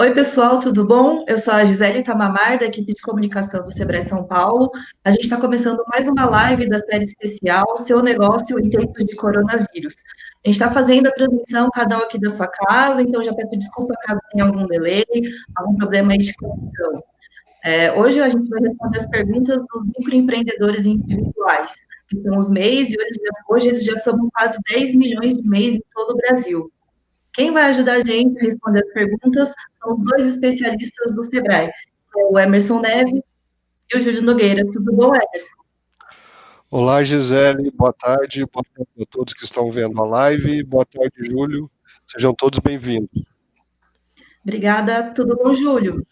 Oi, pessoal, tudo bom? Eu sou a Gisele Tamamar, da equipe de comunicação do Sebrae São Paulo. A gente está começando mais uma live da série especial Seu Negócio em Tempos de Coronavírus. A gente está fazendo a transmissão, cada um aqui da sua casa, então já peço desculpa caso tenha algum delay, algum problema aí de conexão. É, hoje a gente vai responder as perguntas dos microempreendedores individuais, que são os MEIs, e hoje, hoje eles já somam quase 10 milhões de MEIs em todo o Brasil. Quem vai ajudar a gente a responder as perguntas são os dois especialistas do SEBRAE, o Emerson Neve e o Júlio Nogueira. Tudo bom, Emerson? Olá, Gisele, boa tarde, boa tarde a todos que estão vendo a live, boa tarde, Júlio, sejam todos bem-vindos. Obrigada, tudo bom, Júlio?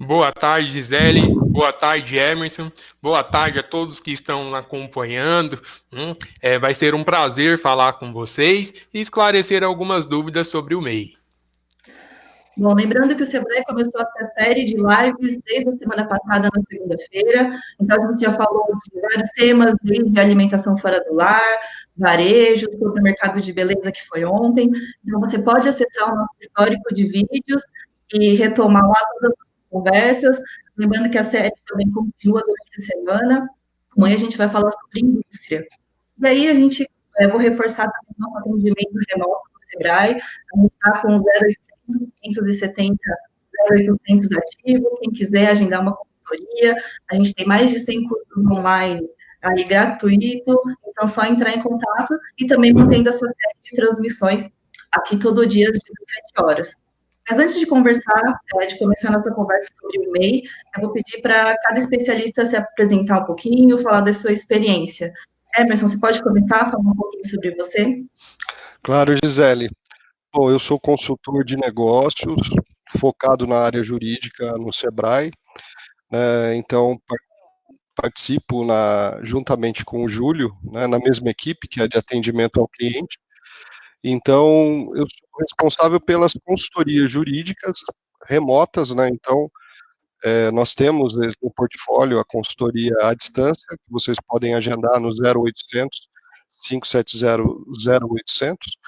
Boa tarde, Gisele. Boa tarde, Emerson. Boa tarde a todos que estão acompanhando. Hum, é, vai ser um prazer falar com vocês e esclarecer algumas dúvidas sobre o MEI. Bom, lembrando que o Sebrae começou essa série de lives desde a semana passada, na segunda-feira. Então, a gente já falou de vários temas, desde alimentação fora do lar, varejo, sobre o mercado de beleza, que foi ontem. Então, você pode acessar o nosso histórico de vídeos e retomar lá todas as conversas. Lembrando que a série também continua durante a semana. Amanhã a gente vai falar sobre indústria. E aí a gente, é, vou reforçar também o nosso atendimento remoto do Sebrae. A gente está com 0800 570 0800 ativo. Quem quiser agendar uma consultoria, a gente tem mais de 100 cursos online aí gratuito, então só entrar em contato e também mantendo essa série de transmissões aqui todo dia às 17 horas. Mas antes de conversar, é, de começar nossa conversa sobre o MEI, eu vou pedir para cada especialista se apresentar um pouquinho, falar da sua experiência. Emerson, você pode começar falar um pouquinho sobre você? Claro, Gisele. Bom, eu sou consultor de negócios, focado na área jurídica no SEBRAE, né, então participo na, juntamente com o Júlio, né, na mesma equipe, que é de atendimento ao cliente, então, eu sou responsável pelas consultorias jurídicas remotas, né? Então, é, nós temos no portfólio a consultoria à distância, que vocês podem agendar no 0800 570 0800.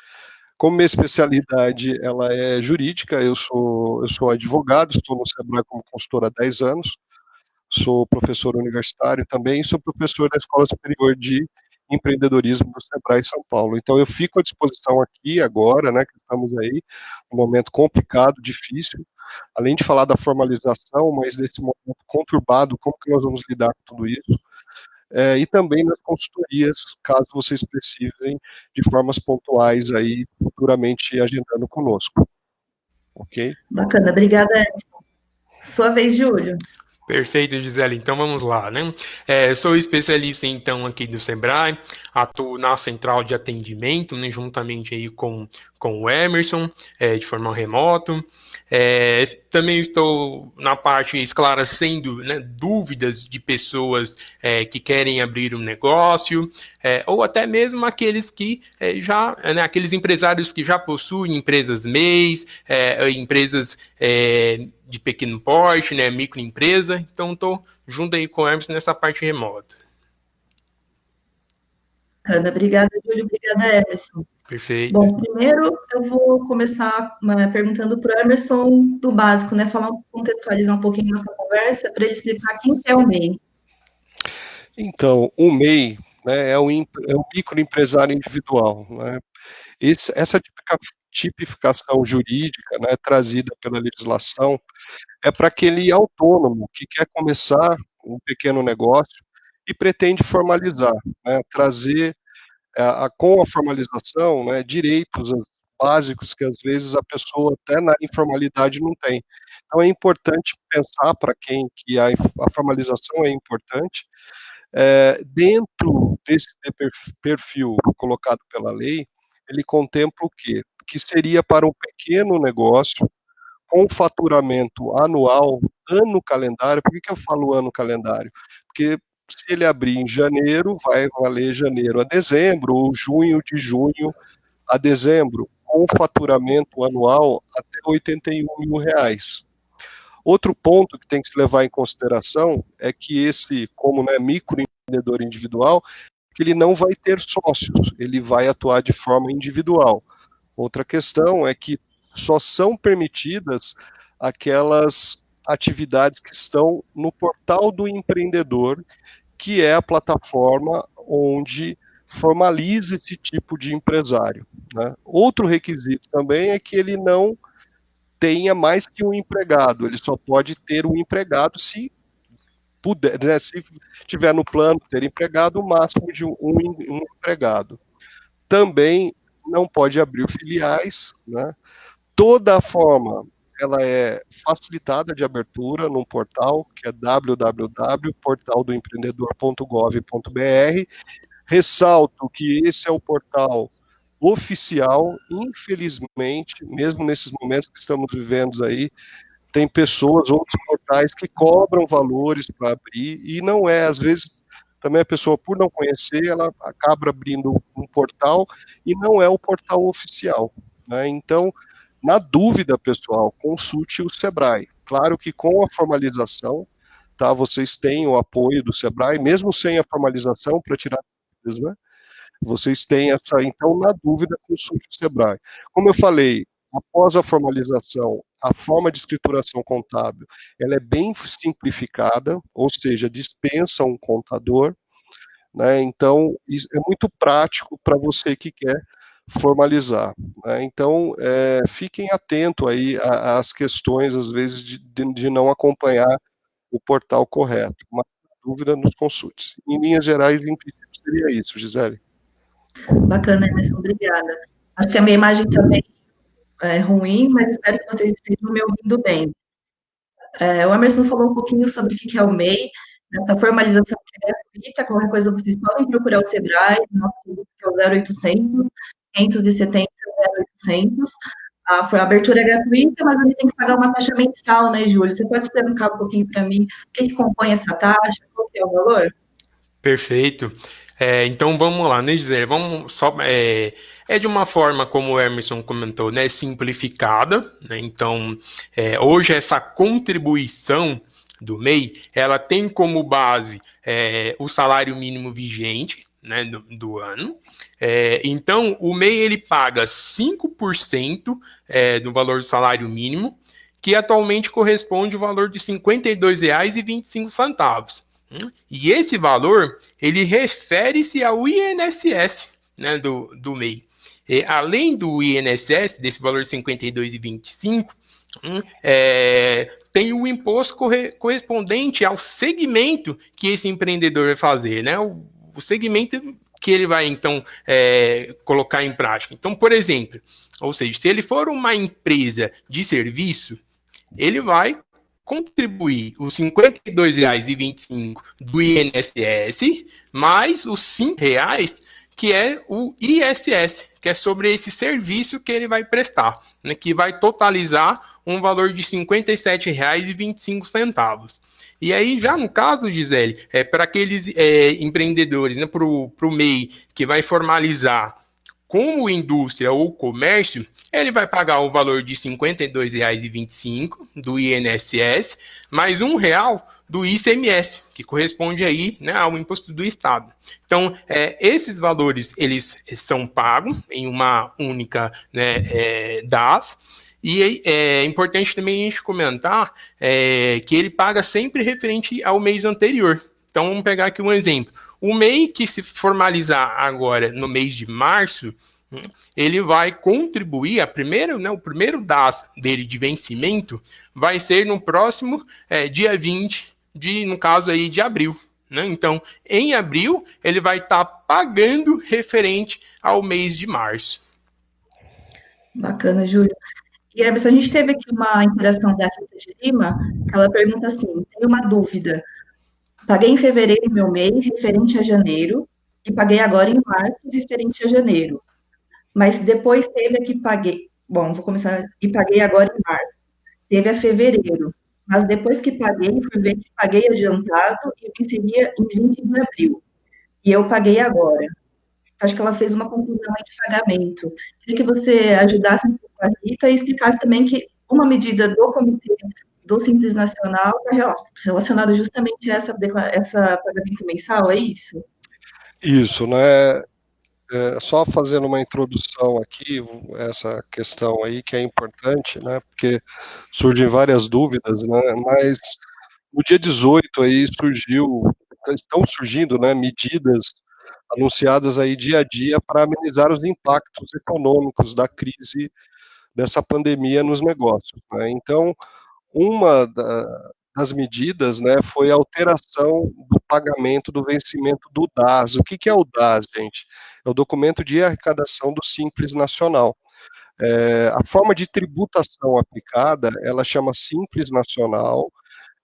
Como minha especialidade ela é jurídica, eu sou, eu sou advogado, estou no Sebrae como consultor há 10 anos, sou professor universitário também sou professor da Escola Superior de empreendedorismo do Sebrae São Paulo. Então eu fico à disposição aqui agora, né, que estamos aí, um momento complicado, difícil, além de falar da formalização, mas desse momento conturbado, como que nós vamos lidar com tudo isso, é, e também nas consultorias, caso vocês precisem, de formas pontuais aí, futuramente agendando conosco. Ok? Bacana, obrigada, Edson. Sua vez, Júlio. Perfeito, Gisele. Então vamos lá, né? É, sou especialista então aqui do Sebrae, atuo na central de atendimento, né, juntamente aí com, com o Emerson, é, de forma remota. É, também estou na parte esclarecendo né, dúvidas de pessoas é, que querem abrir um negócio, é, ou até mesmo aqueles que é, já, né, aqueles empresários que já possuem empresas MEIs, empresas de pequeno porte, né, microempresa, então estou junto aí com o Hermes nessa parte remota. Ana, obrigada, Júlio, obrigada, Emerson. Perfeito. Bom, primeiro eu vou começar né, perguntando para o Emerson do básico, né, falar, contextualizar um pouquinho nossa conversa, para ele explicar quem é o MEI. Então, o MEI né, é, o, é o microempresário individual. Né? Esse, essa tipificação jurídica né, trazida pela legislação é para aquele autônomo que quer começar um pequeno negócio e pretende formalizar, né, trazer a, a, com a formalização né, direitos básicos que às vezes a pessoa até na informalidade não tem. Então é importante pensar para quem que a, a, formalização é importante é, dentro desse perfil colocado pela lei, ele contempla o quê? que seria para um pequeno negócio com faturamento anual, ano calendário. Por que, que eu falo ano calendário? Porque se ele abrir em janeiro, vai valer janeiro a dezembro, ou junho de junho a dezembro, com faturamento anual até 81 mil reais. Outro ponto que tem que se levar em consideração é que esse, como né, microempreendedor individual, que ele não vai ter sócios, ele vai atuar de forma individual. Outra questão é que só são permitidas aquelas atividades que estão no portal do empreendedor, que é a plataforma onde formaliza esse tipo de empresário. Né? Outro requisito também é que ele não tenha mais que um empregado, ele só pode ter um empregado se puder, né, se tiver no plano ter empregado, o máximo de um, um empregado. Também não pode abrir filiais, né? Toda a forma ela é facilitada de abertura num portal que é www.portaldoempreendedor.gov.br. Ressalto que esse é o portal oficial, infelizmente, mesmo nesses momentos que estamos vivendo aí, tem pessoas, outros portais que cobram valores para abrir e não é, às vezes, também a pessoa, por não conhecer, ela acaba abrindo um portal e não é o portal oficial. Né? Então, na dúvida, pessoal, consulte o Sebrae. Claro que com a formalização, tá, vocês têm o apoio do Sebrae, mesmo sem a formalização, para tirar dúvidas, né? Vocês têm essa, então, na dúvida, consulte o Sebrae. Como eu falei, após a formalização, a forma de escrituração contábil, ela é bem simplificada, ou seja, dispensa um contador, né? Então, é muito prático para você que quer formalizar. Né? Então, é, fiquem atentos aí às questões, às vezes, de, de, não acompanhar o portal correto. Uma dúvida, nos consulte. Em linhas gerais, em princípio, seria isso, Gisele. Bacana, Emerson, obrigada. Acho que a minha imagem também é ruim, mas espero que vocês estejam me ouvindo bem. É, o Emerson falou um pouquinho sobre o que é o MEI, essa formalização que é gratuita, qualquer coisa vocês podem procurar o Sebrae, nosso é o 0800 570 0800. A, a abertura é gratuita, mas ele tem que pagar uma taxa mensal, né, Júlio? Você pode explicar um pouquinho para mim o que, que compõe essa taxa, qual é o valor? Perfeito. É, então vamos lá, né, Gisele? Vamos só. É, é, de uma forma, como o Emerson comentou, né, simplificada. Né? Então, é, hoje essa contribuição do MEI, ela tem como base é, o salário mínimo vigente, né, do, do ano. É, então, o MEI ele paga 5% é, do valor do salário mínimo, que atualmente corresponde ao valor de R$ 52,25. E esse valor, ele refere-se ao INSS né, do, do MEI. E, além do INSS, desse valor de R$ 52,25, hum, é, tem o imposto corre, correspondente ao segmento que esse empreendedor vai fazer, né? O, o segmento que ele vai então é, colocar em prática. Então, por exemplo, ou seja, se ele for uma empresa de serviço, ele vai contribuir os R$ 52,25 do INSS mais os R$ reais que é o ISS, que é sobre esse serviço que ele vai prestar, né, que vai totalizar um valor de R$ 57,25. E aí, já no caso, Gisele, é, para aqueles é, empreendedores, né, para o MEI, que vai formalizar como indústria ou comércio, ele vai pagar o valor de R$ 52,25 do INSS, mais um real do ICMS, que corresponde aí né, ao imposto do Estado. Então, é, esses valores, eles são pagos em uma única né, é, DAS, e é importante também a gente comentar é, que ele paga sempre referente ao mês anterior. Então, vamos pegar aqui um exemplo. O MEI que se formalizar agora no mês de março, ele vai contribuir, a primeira, né, o primeiro DAS dele de vencimento vai ser no próximo é, dia 20 de, no caso aí, de abril. Né? Então, em abril, ele vai estar tá pagando referente ao mês de março. Bacana, Júlio. E a gente teve aqui uma interação da Rita de Lima, que ela pergunta assim: tenho uma dúvida. Paguei em fevereiro meu mês referente a janeiro, e paguei agora em março referente a janeiro. Mas depois teve a que paguei. Bom, vou começar. E paguei agora em março. Teve a fevereiro. Mas depois que paguei, fui ver que paguei adiantado e venceria em 20 de abril. E eu paguei agora acho que ela fez uma conclusão de pagamento. Queria que você ajudasse um pouco a Rita e explicasse também que uma medida do Comitê do Simples Nacional está relacionada justamente a essa, essa pagamento mensal, é isso? Isso, né? é, só fazendo uma introdução aqui, essa questão aí que é importante, né, porque surgem várias dúvidas, né, mas no dia 18 aí surgiu, estão surgindo, né, medidas anunciadas aí dia a dia para amenizar os impactos econômicos da crise dessa pandemia nos negócios. Né? Então, uma da, das medidas né, foi a alteração do pagamento do vencimento do DAS. O que, que é o DAS, gente? É o documento de arrecadação do Simples Nacional. É, a forma de tributação aplicada, ela chama Simples Nacional,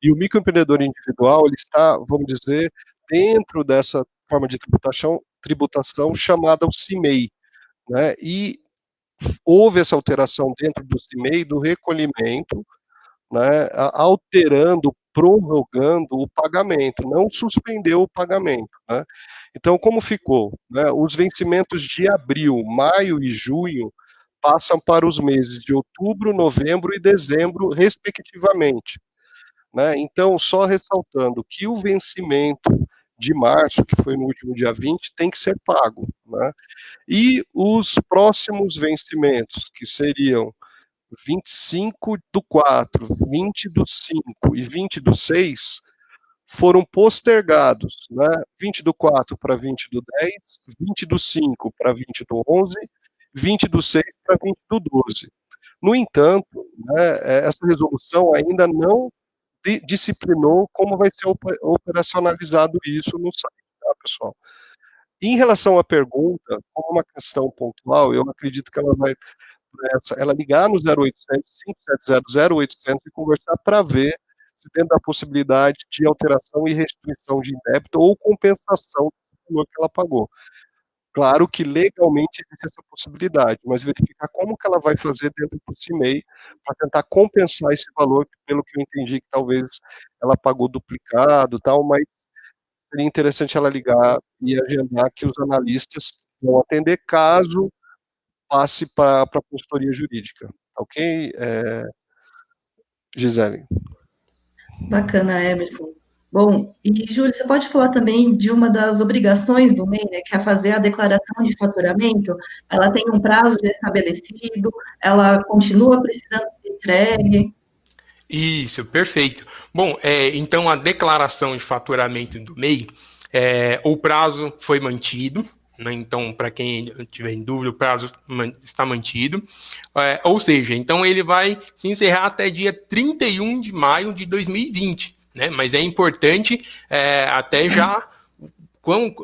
e o microempreendedor individual, ele está, vamos dizer, dentro dessa forma de tributação, tributação chamada o CIMEI, né, e houve essa alteração dentro do CIMEI do recolhimento, né, alterando, prorrogando o pagamento, não suspendeu o pagamento. Né. Então, como ficou? Né, os vencimentos de abril, maio e junho passam para os meses de outubro, novembro e dezembro, respectivamente. Né. Então, só ressaltando que o vencimento de março, que foi no último dia 20, tem que ser pago. Né? E os próximos vencimentos, que seriam 25 do 4, 20 do 5 e 20 do 6, foram postergados, né? 20 do 4 para 20 do 10, 20 do 5 para 20 do 11, 20 do 6 para 20 do 12. No entanto, né, essa resolução ainda não disciplinou como vai ser operacionalizado isso no site, tá, pessoal? Em relação à pergunta, como uma questão pontual, eu acredito que ela vai ela ligar no 0800 570 0800 e conversar para ver se tem a possibilidade de alteração e restituição de débito ou compensação do valor que ela pagou. Claro que legalmente existe essa possibilidade, mas verificar como que ela vai fazer dentro do CIMEI para tentar compensar esse valor, pelo que eu entendi que talvez ela pagou duplicado tal, mas seria interessante ela ligar e agendar que os analistas vão atender caso passe para a consultoria jurídica, ok? É, Gisele. Bacana, Emerson. Bom, e Júlio, você pode falar também de uma das obrigações do MEI, né, que é fazer a declaração de faturamento? Ela tem um prazo já estabelecido, ela continua precisando ser entregue? Isso, perfeito. Bom, é, então a declaração de faturamento do MEI, é, o prazo foi mantido, né, então, para quem tiver em dúvida, o prazo está mantido. É, ou seja, então ele vai se encerrar até dia 31 de maio de 2020 né? Mas é importante é, até já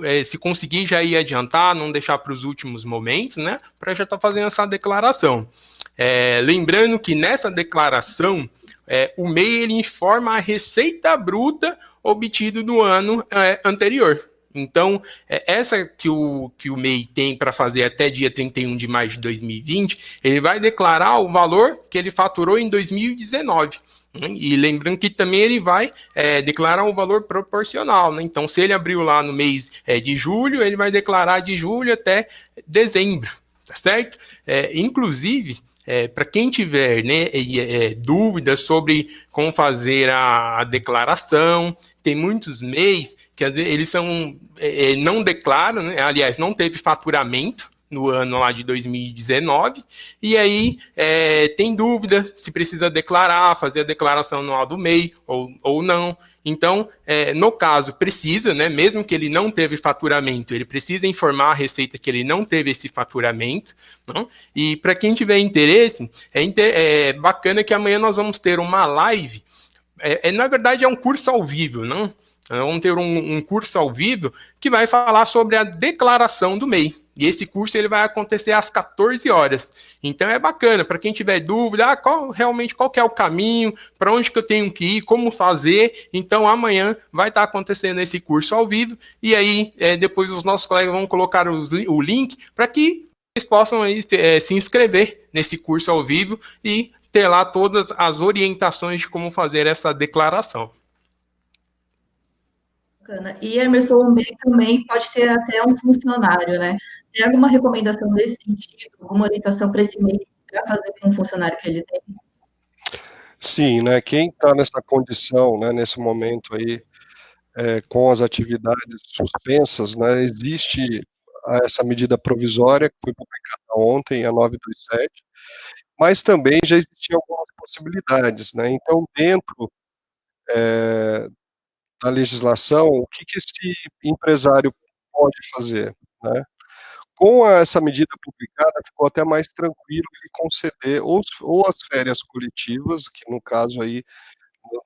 é, se conseguir já ir adiantar, não deixar para os últimos momentos, né? Para já estar tá fazendo essa declaração. É, lembrando que nessa declaração, é, o MEI ele informa a receita bruta obtida no ano é, anterior. Então, é, essa que o, que o MEI tem para fazer até dia 31 de maio de 2020, ele vai declarar o valor que ele faturou em 2019. Né? E lembrando que também ele vai é, declarar um valor proporcional. Né? Então, se ele abriu lá no mês é, de julho, ele vai declarar de julho até dezembro, tá certo? É, inclusive, é, para quem tiver né, é, dúvidas sobre como fazer a, a, declaração, tem muitos MEIs que vezes, eles são, é, não declaram, né, aliás, não teve faturamento, no ano lá de 2019, e aí é, tem dúvida se precisa declarar, fazer a declaração anual do MEI ou, ou não. Então, é, no caso, precisa, né, mesmo que ele não teve faturamento, ele precisa informar a Receita que ele não teve esse faturamento. Não? E para quem tiver interesse, é, é, bacana que amanhã nós vamos ter uma live. É, é, na verdade, é um curso ao vivo, não? Vamos ter um, um curso ao vivo que vai falar sobre a declaração do MEI. E esse curso ele vai acontecer às 14 horas. Então é bacana para quem tiver dúvida, ah, qual realmente qual é o caminho, para onde que eu tenho que ir, como fazer. Então amanhã vai estar tá acontecendo esse curso ao vivo e aí é, depois os nossos colegas vão colocar os, o link para que vocês possam aí, é, se inscrever nesse curso ao vivo e ter lá todas as orientações de como fazer essa declaração. Bacana. E Emerson, o MEI também pode ter até um funcionário, né? Tem alguma recomendação nesse sentido, alguma orientação para esse MEI para fazer com o funcionário que ele tem? Sim, né? Quem está nessa condição, né, nesse momento aí, é, com as atividades suspensas, né, existe essa medida provisória que foi publicada ontem, a 927, mas também já existiam algumas possibilidades, né? Então, dentro é, da legislação, o que, que esse empresário pode fazer, né? Com essa medida publicada, ficou até mais tranquilo ele conceder ou, ou as férias coletivas, que no caso aí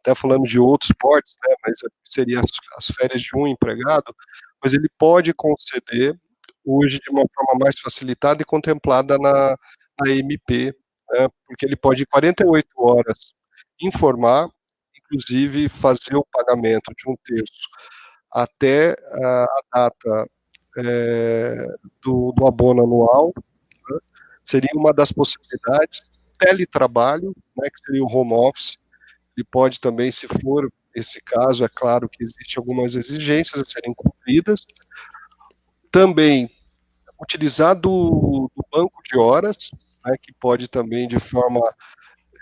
até falando de outros portes, né, mas seria as, as, férias de um empregado, mas ele pode conceder hoje de uma forma mais facilitada e contemplada na, na MP, né, porque ele pode, em 48 horas, informar, inclusive fazer o pagamento de um terço até a, data é, do, do, abono anual, né, seria uma das possibilidades, teletrabalho, né, que seria o home office, ele pode também, se for esse caso, é claro que existem algumas exigências a serem cumpridas. Também utilizar do banco de horas, né, que pode também de forma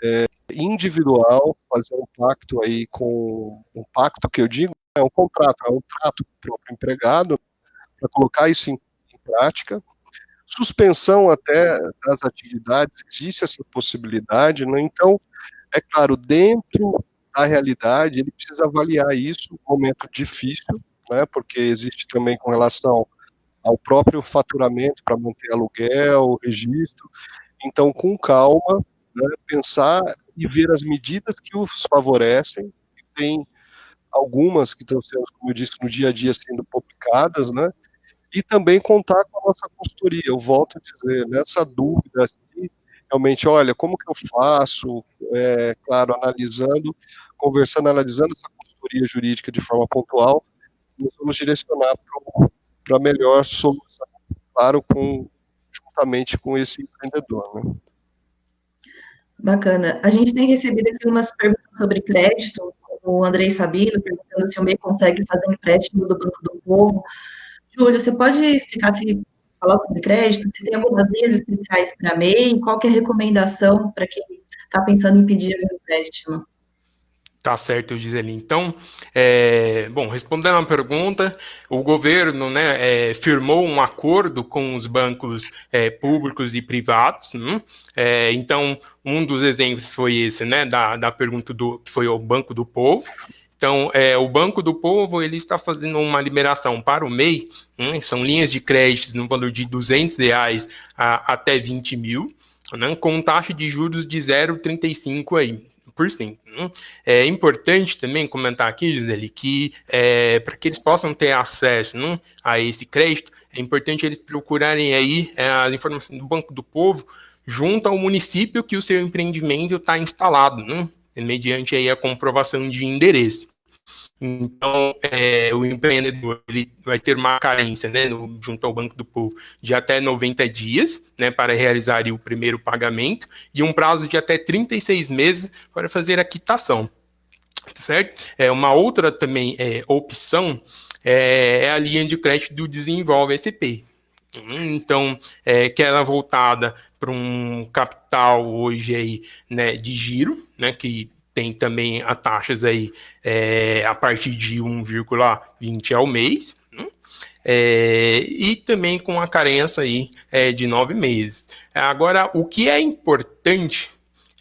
é, individual fazer um pacto aí com um pacto que eu digo é um contrato, é um trato com o próprio empregado para colocar isso em, em prática. Suspensão até das atividades, existe essa possibilidade, né? Então, é claro, dentro da realidade, ele precisa avaliar isso, um momento difícil, né, porque existe também com relação ao próprio faturamento para manter aluguel, registro. Então, com calma, né, pensar e ver as medidas que os favorecem. Tem algumas que estão sendo, como eu disse, no dia a dia sendo publicadas, né? E também contar com a nossa consultoria. Eu volto a dizer, nessa dúvida, assim, realmente, olha, como que eu faço? É, claro, analisando, conversando, analisando essa consultoria jurídica de forma pontual, nós vamos direcionar para a melhor solução, claro, com, juntamente com esse empreendedor. Né? Bacana. A gente tem recebido aqui umas perguntas sobre crédito, o Andrei Sabino perguntando se o MEI consegue fazer empréstimo do Banco do Povo. Júlio, você pode explicar se falar sobre crédito, se tem algumas linhas especiais para MEI, qual é a recomendação para quem está pensando em pedir um empréstimo? Tá certo, Gisele. Então, é, bom, respondendo a pergunta, o governo né, é, firmou um acordo com os bancos é, públicos e privados. Né? Então, um dos exemplos foi esse, né, da, da pergunta do que foi o Banco do Povo. Então, é, o Banco do Povo ele está fazendo uma liberação para o MEI, né, são linhas de créditos no valor de 200 reais a, até 20 mil, né, com taxa de juros de 0,35 aí. Cento, né? É importante também comentar aqui, Gisele, que é, para que eles possam ter acesso né, a esse crédito, é importante eles procurarem aí é, as informações do Banco do Povo junto ao município que o seu empreendimento está instalado, né? mediante aí a comprovação de endereço. Então, é, o empreendedor ele vai ter uma carência né, no, junto ao Banco do Povo de até 90 dias né, para realizar o primeiro pagamento e um prazo de até 36 meses para fazer a quitação. Certo? É, uma outra também é, opção é, é a linha de crédito do Desenvolve SP. Então, é, que ela é voltada para um capital hoje aí, né, de giro, né, que tem também a taxas aí é, a partir de 1,20 ao mês, né? é, e também com a carência aí é, de nove meses. Agora, o que é importante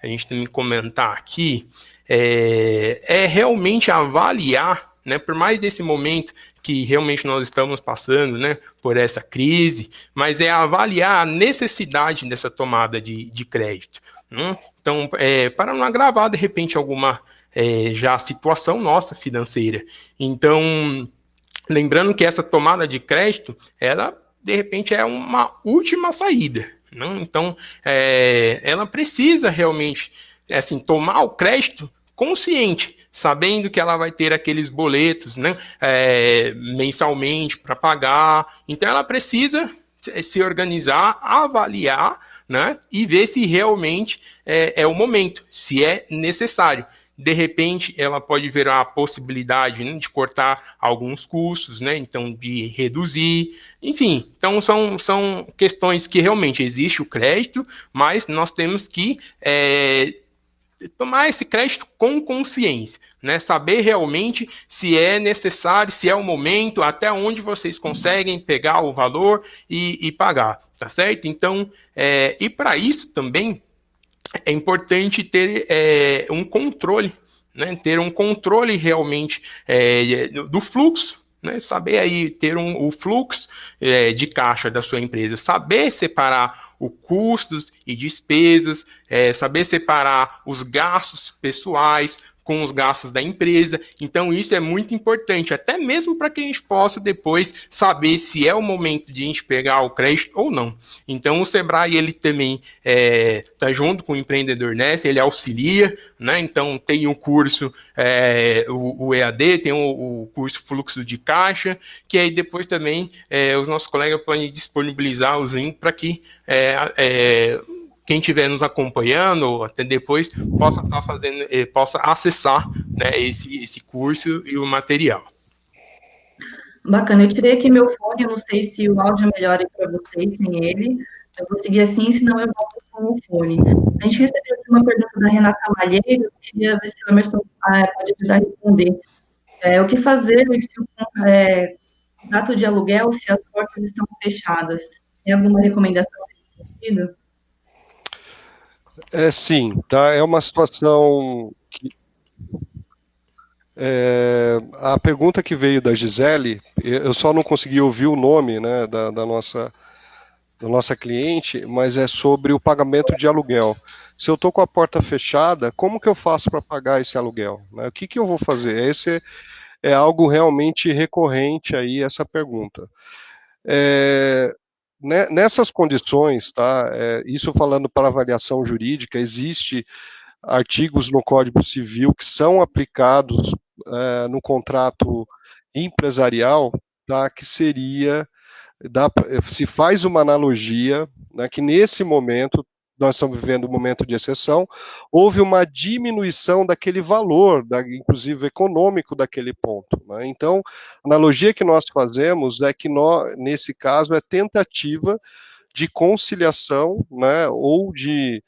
a gente tem que comentar aqui é, é realmente avaliar né, por mais desse momento que realmente nós estamos passando, né, por essa crise, mas é avaliar a necessidade dessa tomada de, de crédito. Né? Então, é, para não agravar de repente alguma é, já situação nossa financeira. Então, lembrando que essa tomada de crédito, ela de repente é uma última saída. Né? Então, é, ela precisa realmente assim tomar o crédito consciente, sabendo que ela vai ter aqueles boletos né, é, mensalmente para pagar. Então, ela precisa se organizar, avaliar né, e ver se realmente é, é o momento, se é necessário de repente ela pode ver a possibilidade né, de cortar alguns custos, né? Então, de reduzir, enfim. Então, são, são questões que realmente existe o crédito, mas nós temos que é, tomar esse crédito com consciência, né? Saber realmente se é necessário, se é o momento, até onde vocês conseguem pegar o valor e, e pagar, tá certo? Então, é, e para isso também é importante ter é, um controle, né? Ter um controle realmente é, do fluxo né, saber aí ter um, o fluxo é, de caixa da sua empresa, saber separar o custos e despesas, é, saber separar os gastos pessoais com os gastos da empresa. Então, isso é muito importante, até mesmo para que a gente possa depois saber se é o momento de a gente pegar o crédito ou não. Então, o Sebrae, ele também está é, tá junto com o Empreendedor Nessa, ele auxilia, né? Então, tem o curso, é, o, o, EAD, tem o, o, curso Fluxo de Caixa, que aí depois também é, os nossos colegas podem disponibilizar os links para que é, é, quem estiver nos acompanhando até depois possa estar tá fazendo, eh, possa acessar né, esse, esse curso e o material. Bacana, eu tirei aqui meu fone, eu não sei se o áudio melhora para vocês sem ele. Eu vou seguir assim, senão eu volto com o fone. A gente recebeu uma pergunta da Renata Malheiros, queria ver se o Emerson ah, pode ajudar a responder. É, o que fazer se o é, contrato de aluguel, se as portas estão fechadas? Tem alguma recomendação nesse sentido? É, sim, tá? É uma situação que, é, a pergunta que veio da Gisele, eu só não consegui ouvir o nome né, da, da, nossa, da nossa cliente, mas é sobre o pagamento de aluguel. Se eu estou com a porta fechada, como que eu faço para pagar esse aluguel? Né? O que, que eu vou fazer? Esse é algo realmente recorrente aí, essa pergunta. É, nessas condições, tá, é, isso falando para avaliação jurídica, existe artigos no Código Civil que são aplicados é, no contrato empresarial, tá, que seria, dá, se faz uma analogia, né, que nesse momento nós estamos vivendo um momento de exceção, houve uma diminuição daquele valor, da, inclusive econômico daquele ponto. Né? Então, a analogia que nós fazemos é que, nós, nesse caso, é tentativa de conciliação né, ou de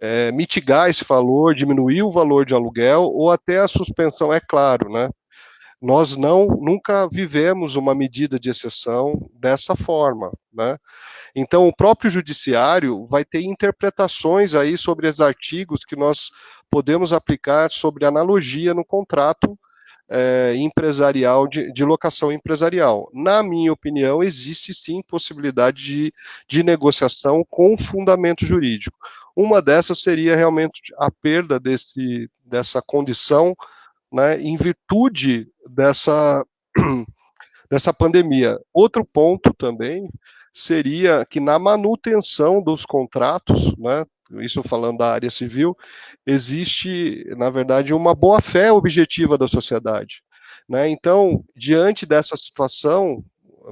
é, mitigar esse valor, diminuir o valor de aluguel ou até a suspensão, é claro, né? Nós não nunca vivemos uma medida de exceção dessa forma, né? Então, o próprio judiciário vai ter interpretações aí sobre os artigos que nós podemos aplicar sobre analogia no contrato é, empresarial, de, de, locação empresarial. Na minha opinião, existe sim possibilidade de, de negociação com fundamento jurídico. Uma dessas seria realmente a perda desse, dessa condição, né, em virtude dessa, dessa pandemia. Outro ponto também seria que na manutenção dos contratos, né, isso falando da área civil, existe, na verdade, uma boa-fé objetiva da sociedade. Né? Então, diante dessa situação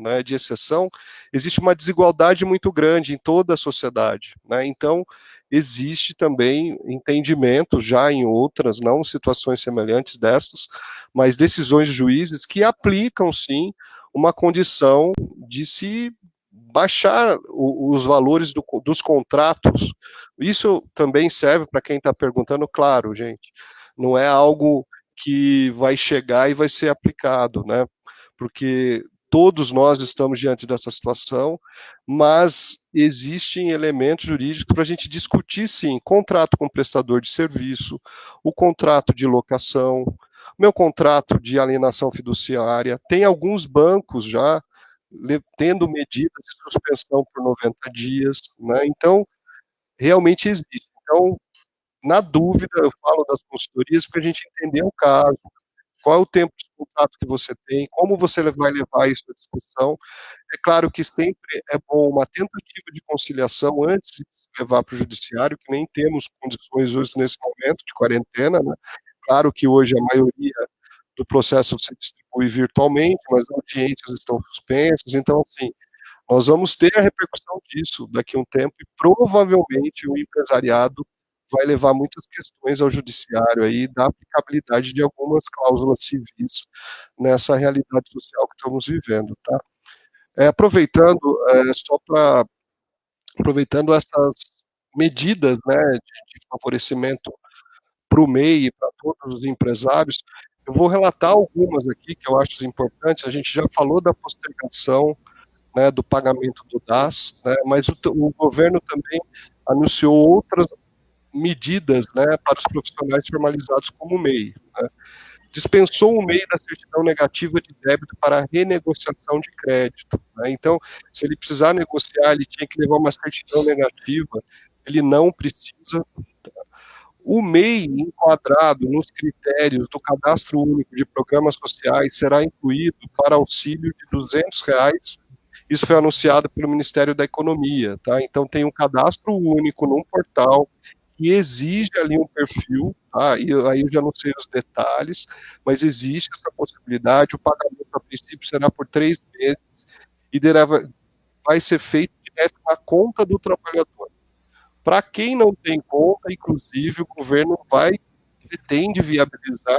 né, de exceção, existe uma desigualdade muito grande em toda a sociedade. Né? Então, existe também entendimento, já em outras, não situações semelhantes dessas, mas decisões de juízes que aplicam, sim, uma condição de se baixar o, os valores do, dos contratos. Isso também serve para quem está perguntando, claro, gente, não é algo que vai chegar e vai ser aplicado, né? Porque todos nós estamos diante dessa situação, mas existem elementos jurídicos para a gente discutir, sim, contrato com prestador de serviço, o contrato de locação, meu contrato de alienação fiduciária, tem alguns bancos já tendo medidas de suspensão por 90 dias, né? Então, realmente existe. Então, na dúvida, eu falo das consultorias para a gente entender o caso, qual é o tempo de contato que você tem, como você vai levar isso à discussão. É claro que sempre é bom uma tentativa de conciliação antes de se levar para o judiciário, que nem temos condições hoje nesse momento de quarentena, né? Claro que hoje a maioria do processo se distribui virtualmente, mas as audiências estão suspensas, então, assim, nós vamos ter a repercussão disso daqui a um tempo e provavelmente o empresariado vai levar muitas questões ao judiciário aí da aplicabilidade de algumas cláusulas civis nessa realidade social que estamos vivendo, tá? É, aproveitando, é, só para aproveitando essas medidas, né, de, de favorecimento para o MEI e para todos os empresários. Eu vou relatar algumas aqui que eu acho importantes. A gente já falou da postergação né, do pagamento do DAS, né, mas o, o, governo também anunciou outras medidas né, para os profissionais formalizados como MEI. Né. Dispensou o MEI da certidão negativa de débito para renegociação de crédito. Né. Então, se ele precisar negociar, ele tinha que levar uma certidão negativa, ele não precisa. O MEI enquadrado nos critérios do Cadastro Único de Programas Sociais será incluído para auxílio de 200 reais isso foi anunciado pelo Ministério da Economia, tá? Então tem um cadastro único num portal que exige ali um perfil, tá? E aí eu já não sei os detalhes, mas existe essa possibilidade. O pagamento a princípio será por três meses e dereva, vai ser feito direto na conta do trabalhador. Para quem não tem conta, inclusive, o governo vai pretende viabilizar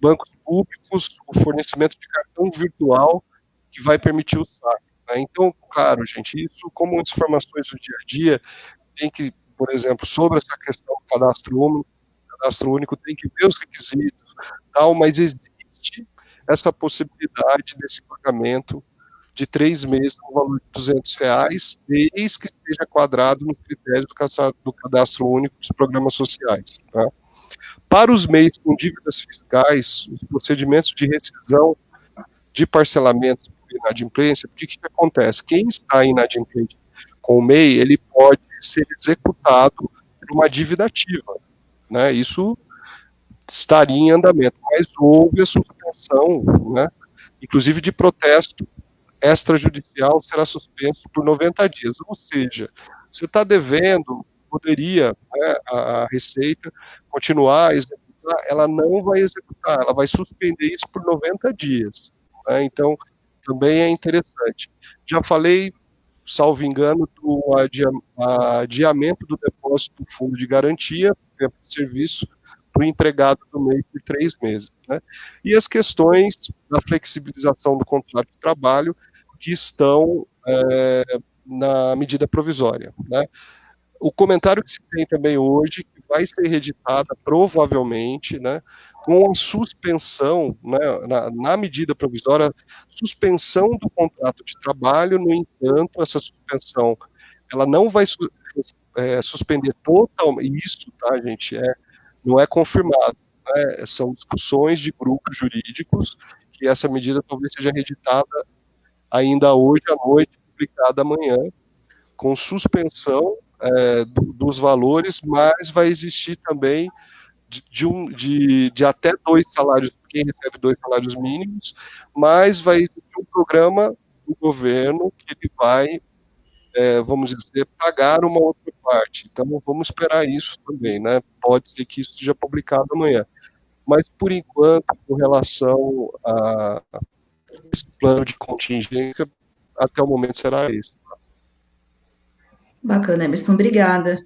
bancos públicos, o fornecimento de cartão virtual que vai permitir o saque. Né? Então, claro, gente, isso como informações do dia a dia, tem que, por exemplo, sobre essa questão do cadastro único, cadastro único tem que ver os requisitos, tal, mas existe essa possibilidade desse pagamento de três meses no valor de 200 reais, desde que esteja quadrado nos critérios do cadastro único dos programas sociais. Tá? Para os meios com dívidas fiscais, os procedimentos de rescisão de parcelamentos inadimplência, o que acontece? Quem está inadimplente com o MEI, ele pode ser executado por uma dívida ativa, né? Isso estaria em andamento, mas houve a suspensão, né? Inclusive de protesto extrajudicial será suspenso por 90 dias, ou seja, você está devendo, poderia né, a, Receita continuar a executar, ela não vai executar, ela vai suspender isso por 90 dias. Né? Então, também é interessante. Já falei, salvo engano, do adiamento do depósito do fundo de garantia, tempo de serviço, para o empregado do MEI por três meses. Né? E as questões da flexibilização do contrato de trabalho que estão é, na medida provisória. Né? O comentário que se tem também hoje, que vai ser reeditada provavelmente, né, com a suspensão, né, na, na, medida provisória, suspensão do contrato de trabalho, no entanto, essa suspensão, ela não vai su é, suspender totalmente, isso, tá, gente, é, não é confirmado, né, são discussões de grupos jurídicos, que essa medida talvez seja reeditada ainda hoje à noite, publicada amanhã, com suspensão é, do, dos valores, mas vai existir também de, um, de, de até dois salários, quem recebe dois salários mínimos, mas vai existir um programa do governo que ele vai, é, vamos dizer, pagar uma outra parte. Então, vamos esperar isso também, né? Pode ser que isso seja publicado amanhã. Mas, por enquanto, com relação a esse plano de contingência, até o momento será esse. Bacana, Emerson, obrigada.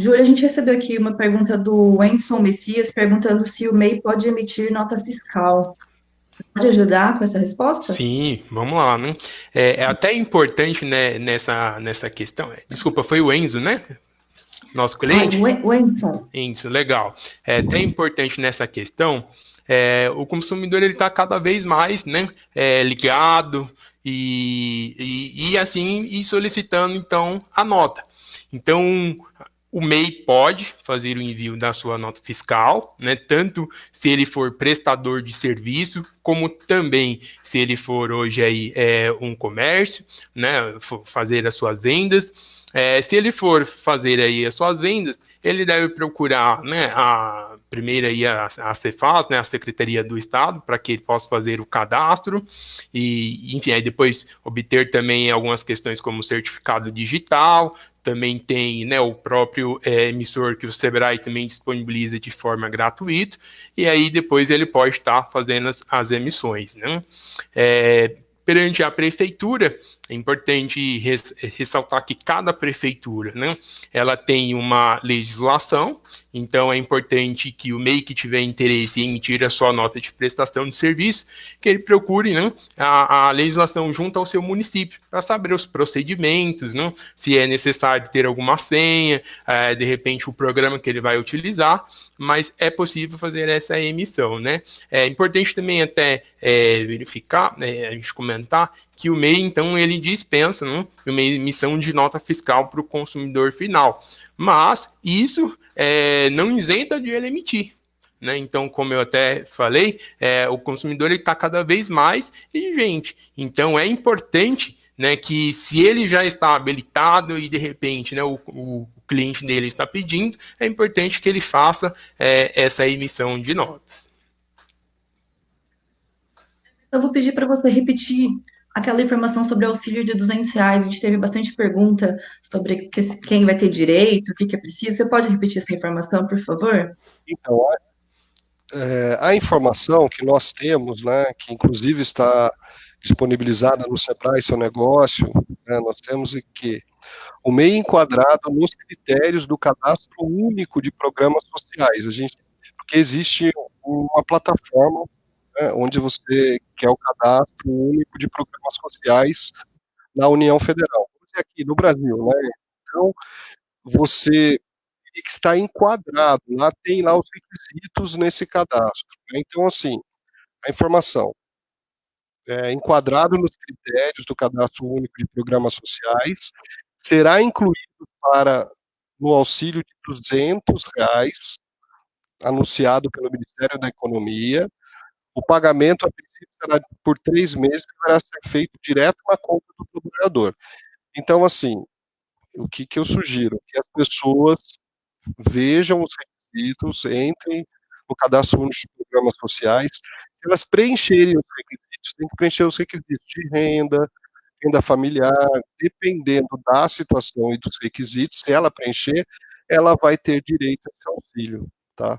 Júlia, a gente recebeu aqui uma pergunta do Wenson Messias, perguntando se o MEI pode emitir nota fiscal. Pode ajudar com essa resposta? Sim, vamos lá, né? É, é até importante né, nessa, nessa questão. Desculpa, foi o Enzo, né? Nosso cliente? Ah, o Enzo. Enzo, legal. É até importante nessa questão. É, o consumidor ele está cada vez mais né, é, ligado e, e, e assim e solicitando então a nota. Então o MEI pode fazer o envio da sua nota fiscal, né, tanto se ele for prestador de serviço, como também se ele for hoje aí é, um comércio, né, fazer as suas vendas. É, se ele for fazer aí as suas vendas, ele deve procurar né, a primeira aí a, a Cefaz, né, a Secretaria do Estado, para que ele possa fazer o cadastro e, enfim, aí depois obter também algumas questões como certificado digital, também tem né, o próprio é, emissor que o Sebrae também disponibiliza de forma gratuita, e aí depois ele pode estar fazendo as, as emissões. Né? É, perante a prefeitura, é importante res, ressaltar que cada prefeitura, né, ela tem uma legislação, então é importante que o MEI que tiver interesse em emitir a sua nota de prestação de serviço, que ele procure né, a, a legislação junto ao seu município, para saber os procedimentos, né, se é necessário ter alguma senha, é, de repente o programa que ele vai utilizar, mas é possível fazer essa emissão, né. É importante também até é, verificar, né, a gente comentar, que o MEI, então, ele dispensa né, uma emissão de nota fiscal para o consumidor final. Mas isso é, não isenta de ele emitir. Né? Então, como eu até falei, é, o consumidor está cada vez mais exigente. Então, é importante né, que se ele já está habilitado e de repente né, o, o cliente dele está pedindo, é importante que ele faça é, essa emissão de notas. Eu vou pedir para você repetir aquela informação sobre auxílio de 200 reais, a gente teve bastante pergunta sobre quem vai ter direito, o que, que é preciso. Você pode repetir essa informação, por favor? Então, é, a informação que nós temos, né, que inclusive está disponibilizada no Sebrae Seu Negócio, né, nós temos que o MEI enquadrado nos critérios do cadastro único de programas sociais. A gente, porque existe uma plataforma né, onde você quer o cadastro único de programas sociais na União Federal. Aqui no Brasil, né? Então, você está enquadrado, lá tem lá os requisitos nesse cadastro. Né? Então, assim, a informação é enquadrado nos critérios do cadastro único de programas sociais, será incluído para no auxílio de 200 reais anunciado pelo Ministério da Economia, o pagamento, a princípio, será por três meses, deverá ser feito direto na conta do trabalhador. Então, assim, o que, que eu sugiro? Que as pessoas vejam os requisitos, entrem no cadastro único de programas sociais. Se elas preencherem os requisitos, tem que preencher os requisitos de renda, renda familiar, dependendo da situação e dos requisitos, se ela preencher, ela vai ter direito a esse auxílio, tá?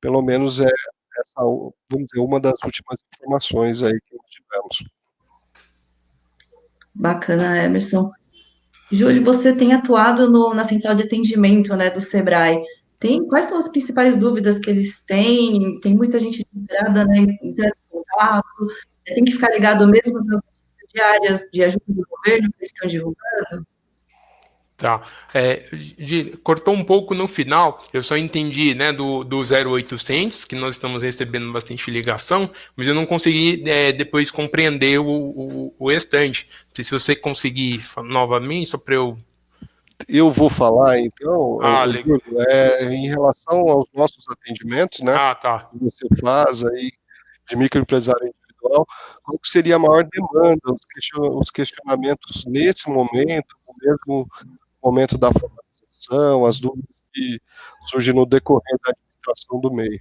Pelo menos é, essa, vamos dizer, uma das últimas informações aí que nós tivemos. Bacana, Emerson. Júlio, você tem atuado no, na central de atendimento né, do Sebrae. Tem, quais são as principais dúvidas que eles têm? Tem muita gente desesperada, né, entrando em contato, tem que ficar ligado mesmo nas diárias de ajuda do governo que eles estão divulgando? Tá. É, de, cortou um pouco no final, eu só entendi né, do, do 0800, que nós estamos recebendo bastante ligação, mas eu não consegui é, depois compreender o, o, o restante. Se você conseguir novamente, só para eu. Eu vou falar, então, ah, é, em relação aos nossos atendimentos, né? Ah, tá. Que você faz aí de microempresário individual, qual seria a maior demanda, os questionamentos nesse momento, mesmo momento da formalização, as dúvidas que surgem no decorrer da administração do MEI.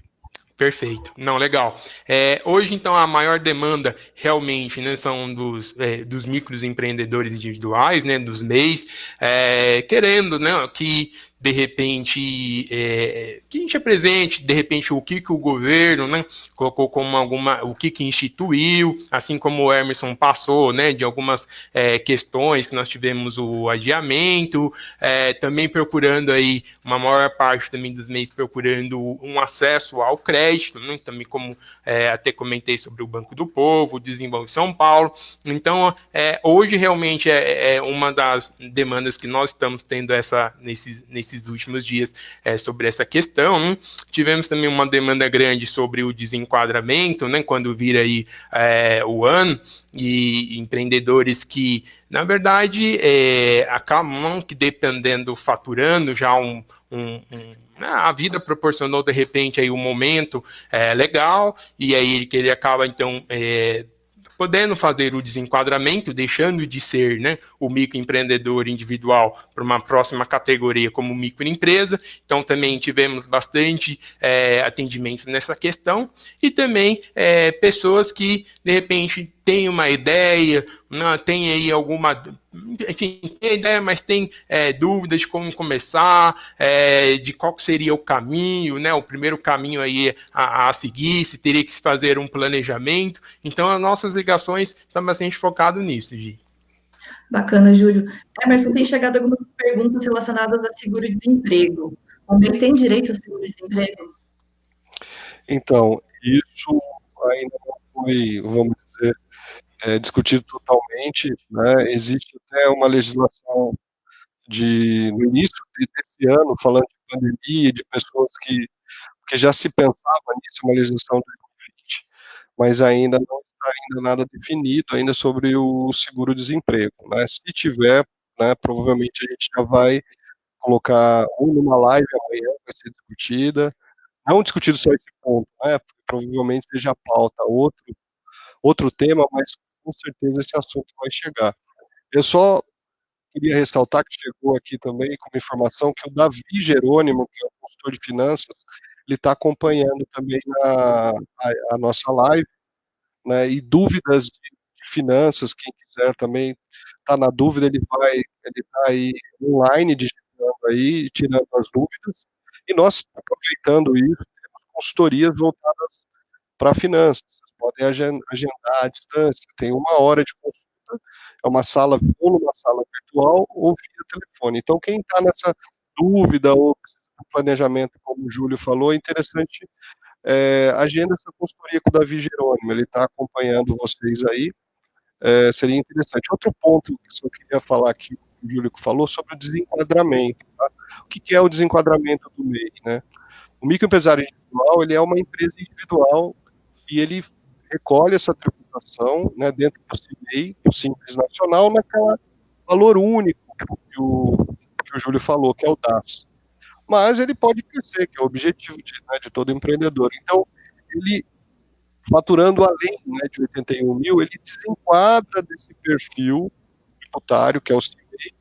Perfeito. Não, legal. É, hoje, então, a maior demanda realmente né, são dos, é, dos microempreendedores individuais, né, dos MEIs, é, querendo né, que de repente, é, que a gente apresente, de repente, o que, que o governo né, colocou como alguma, o que, que instituiu, assim como o Emerson passou, né, de algumas é, questões que nós tivemos o adiamento, é, também procurando aí, uma maior parte também dos meses procurando um acesso ao crédito, né, também como é, até comentei sobre o Banco do Povo, o Desenvolve São Paulo, então, é, hoje realmente é, é, uma das demandas que nós estamos tendo essa, nesses, nesses nesses últimos dias é, sobre essa questão. Né? Tivemos também uma demanda grande sobre o desenquadramento, né, quando vira aí é, o ano, e empreendedores que, na verdade, é, acabam que dependendo, faturando já um, um, um né, a vida proporcionou de repente aí um momento é, legal e aí que ele acaba então é, podendo fazer o desenquadramento, deixando de ser né, o microempreendedor individual para uma próxima categoria como microempresa. Então, também tivemos bastante é, atendimentos nessa questão e também é, pessoas que, de repente, têm uma ideia, tem aí alguma, enfim, tem ideia, mas tem é, dúvidas de como começar, é, de qual seria o caminho, né? O primeiro caminho aí a, a, seguir, se teria que se fazer um planejamento. Então, as nossas ligações estão bastante focadas nisso, Gi. Bacana, Júlio. Emerson, tem chegado algumas perguntas relacionadas a seguro-desemprego. O MEI tem direito ao seguro-desemprego? Então, isso ainda não foi, vamos dizer, é, discutido totalmente. Né? Existe até uma legislação de, no início desse ano, falando de pandemia, de pessoas que, que já se pensava nisso, uma legislação de 2020, mas ainda não está ainda nada definido ainda sobre o seguro-desemprego. Né? Se tiver, né, provavelmente a gente já vai colocar um numa live amanhã, vai ser discutida, não discutido só esse ponto, né, provavelmente seja a pauta outro, outro tema, mas com certeza esse assunto vai chegar. Eu só queria ressaltar que chegou aqui também como informação que o Davi Jerônimo, que é o consultor de finanças, ele está acompanhando também a, a, a, nossa live, né, e dúvidas de, finanças, quem quiser também está na dúvida, ele vai, ele está aí online, digitando aí, tirando as dúvidas, e nós, aproveitando isso, temos consultorias voltadas para finanças, podem agendar à distância, tem uma hora de consulta, é uma sala, ou numa sala virtual ou via telefone. Então, quem está nessa dúvida ou planejamento, como o Júlio falou, é interessante é, agenda essa consultoria com o Davi Jerônimo, ele está acompanhando vocês aí, é, seria interessante. Outro ponto que eu queria falar aqui, o Júlio falou, sobre o desenquadramento. Tá? O que, que, é o desenquadramento do MEI? Né? O microempresário individual, ele é uma empresa individual e ele recolhe essa tributação né, dentro do CIMEI, do Simples Nacional, naquela valor único que o, que o Júlio falou, que é o DAS mas ele pode crescer, que é o objetivo de, né, de todo empreendedor. Então, ele, faturando além né, de 81 mil, ele desenquadra desse perfil tributário, que é o CIMEI,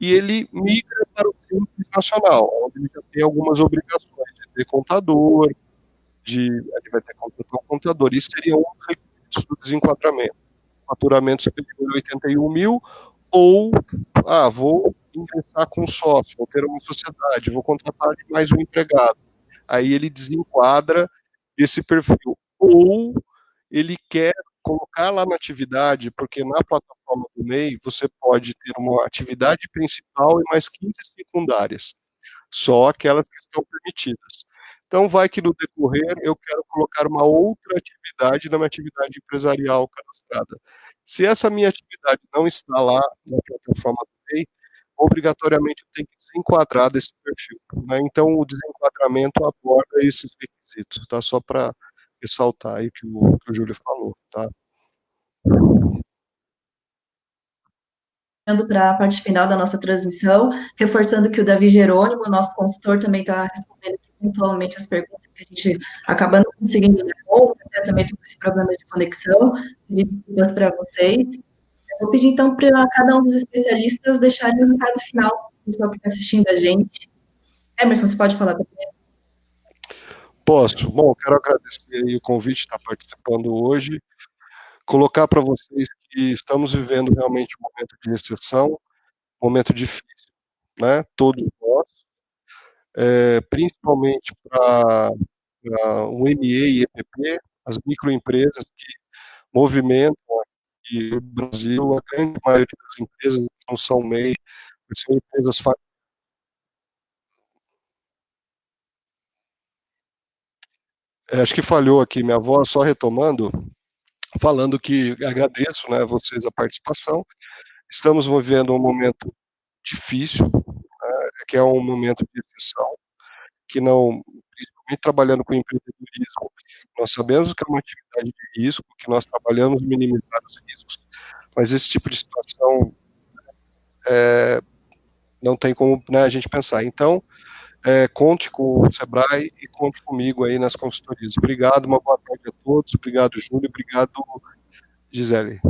e ele migra para o Simples Nacional, onde ele já tem algumas obrigações de ter contador, de, ele vai ter contratar um contador. Isso seria um requisito do desenquadramento. Faturamento superior a 81 mil, ou, ah, vou ingressar com sócio, vou ter uma sociedade, vou contratar mais um empregado. Aí ele desenquadra esse perfil. Ou ele quer colocar lá na atividade, porque na plataforma do MEI você pode ter uma atividade principal e mais 15 secundárias, só aquelas que estão permitidas. Então, vai que no decorrer eu quero colocar uma outra atividade na minha atividade empresarial cadastrada. Se essa minha atividade não está lá na plataforma do MEI, obrigatoriamente eu tenho que desenquadrar desse perfil. Né? Então, o desenquadramento aborda esses requisitos, tá? Só para ressaltar aí que o, que o Júlio falou, tá? para a parte final da nossa transmissão, reforçando que o Davi Jerônimo, nosso consultor, também está respondendo pontualmente as perguntas que a gente acaba não conseguindo dar conta, né? também com esse problema de conexão, pedir desculpas para vocês. Vou pedir, então, para cada um dos especialistas deixarem um recado final, pessoal que está assistindo a gente. Emerson, você pode falar primeiro? Posso. Bom, quero agradecer o convite de estar participando hoje, colocar para vocês que estamos vivendo realmente um momento de recessão, um momento difícil, né? Todos é, principalmente para o ME e EPP, as microempresas que movimentam que o Brasil, a grande maioria das empresas não são MEI, são empresas é, acho que falhou aqui minha voz, só retomando, falando que agradeço né, a vocês a participação. Estamos vivendo um momento difícil, que é um momento de exceção, que não, principalmente trabalhando com empreendedorismo, nós sabemos que é uma atividade de risco, que nós trabalhamos minimizar os riscos, mas esse tipo de situação é, não tem como né, a gente pensar. Então, é, conte com o Sebrae e conte comigo aí nas consultorias. Obrigado, uma boa tarde a todos. Obrigado, Júlio. Obrigado, Gisele.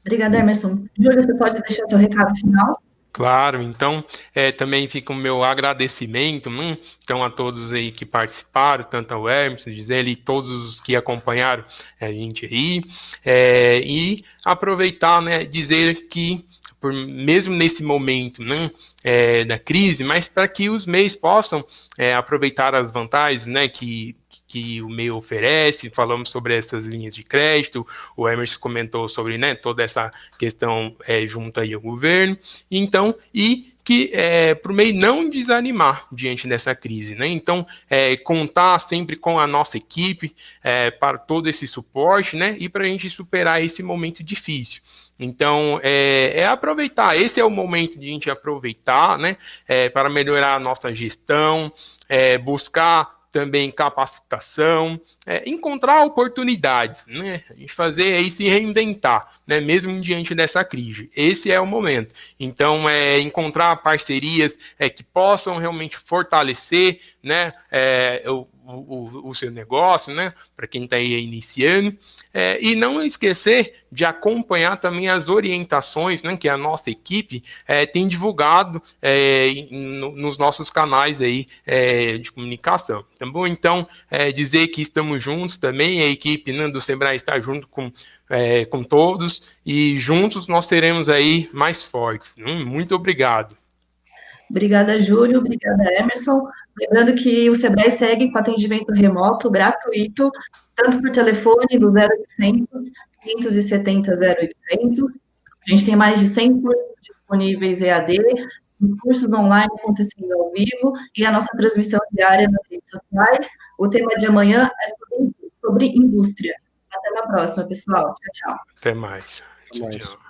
Obrigada, Emerson. Júlio, você pode deixar seu recado final? Claro, então é, também fica o meu agradecimento né, então, a todos aí que participaram, tanto ao Hermes, Gisele e todos os que acompanharam a gente aí, é, e aproveitar, né, dizer que por, mesmo nesse momento né, é, da crise, mas para que os meios possam é, aproveitar as vantagens né, que, que o meio oferece, falamos sobre essas linhas de crédito, o Emerson comentou sobre né, toda essa questão é, junto aí ao governo, então, e que é, para o MEI não desanimar diante dessa crise. Né? Então, é, contar sempre com a nossa equipe é, para todo esse suporte né? e para a gente superar esse momento difícil. Então, é, é, aproveitar, esse é o momento de a gente aproveitar né? É, para melhorar a nossa gestão, é, buscar também capacitação, é, encontrar oportunidades, né? Gente fazer aí se reinventar, né? Mesmo diante dessa crise. Esse é o momento. Então, é encontrar parcerias é, que possam realmente fortalecer, né? É, o, o, o, seu negócio, né? Para quem está aí iniciando. É, e não esquecer de acompanhar também as orientações né, que a nossa equipe é, tem divulgado é, no, nos nossos canais aí é, de comunicação. Tá bom? Então, é, dizer que estamos juntos também, a equipe né, do Sebrae está junto com, é, com todos e juntos nós seremos aí mais fortes. Muito obrigado. Obrigada, Júlio. Obrigada, Emerson. Lembrando que o Sebrae segue com atendimento remoto gratuito, tanto por telefone do 0800 570 0800. A gente tem mais de 100 cursos disponíveis EAD, os cursos online acontecendo ao vivo e a nossa transmissão diária nas redes sociais. O tema de amanhã é sobre, sobre indústria. Até a próxima, pessoal. Tchau, tchau. Até mais. Até mais. Tchau.